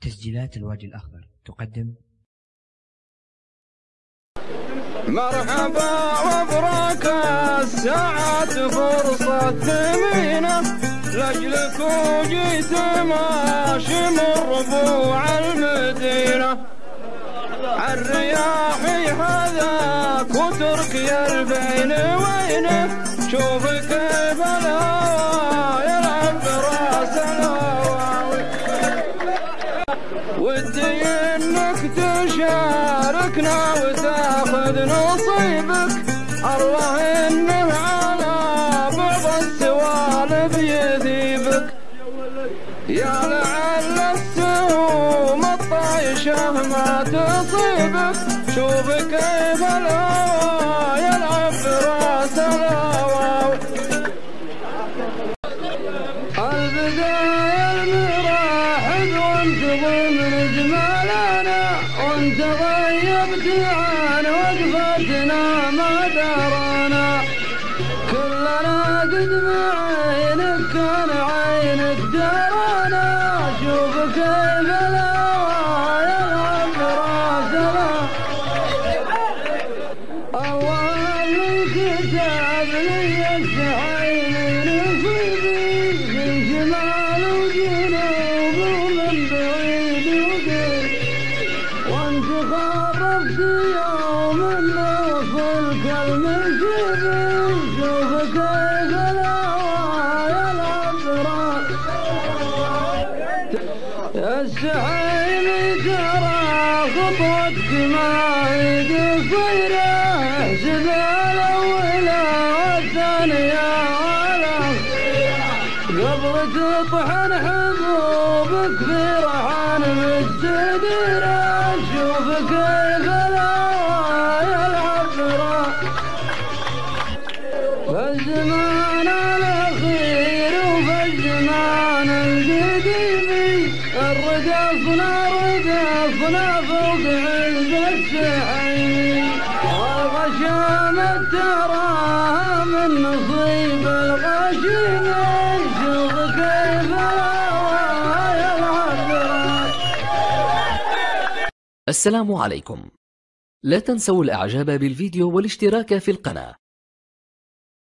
تسجيلات الوادي الأخضر. تقدم مرحبا وبرك الساعات فرصة ثمينة لأجلك وجيت ماشي من ربوع المدينة. الرياح هذاك وتركي البين وينه. شوف ودي إنك تشاركنا وتاخذ نصيبك. الله إنه على بعض السوالف يذيبك يا لعل السهوم الطايشة ما تصيبك. شوف كيف الهوى يلعب براس البداية المراحب وانت ضمن جمالنا وانت غيبت عن وقفتنا ما درانا كلنا قد بعينك كان عينك درانا شوف كيف الهوى يلعب براسنا الله اللي كتب لي السعيد نصيبي خربت يوم نوصل كالمشيبي شوف كيف الهوى يلعب براس السحيل ترى خطوتك ما هي قصيرة احسب الأولى والثانية قبل تطحن حبوبك في فالزمان الأخير وفي الزمان القديم الرقصنا رقصنا فوق علبة السحيم والغشامة تراها من نصيب الغشيم شوف كيف السلام عليكم لا تنسوا الإعجاب بالفيديو والاشتراك في القناة.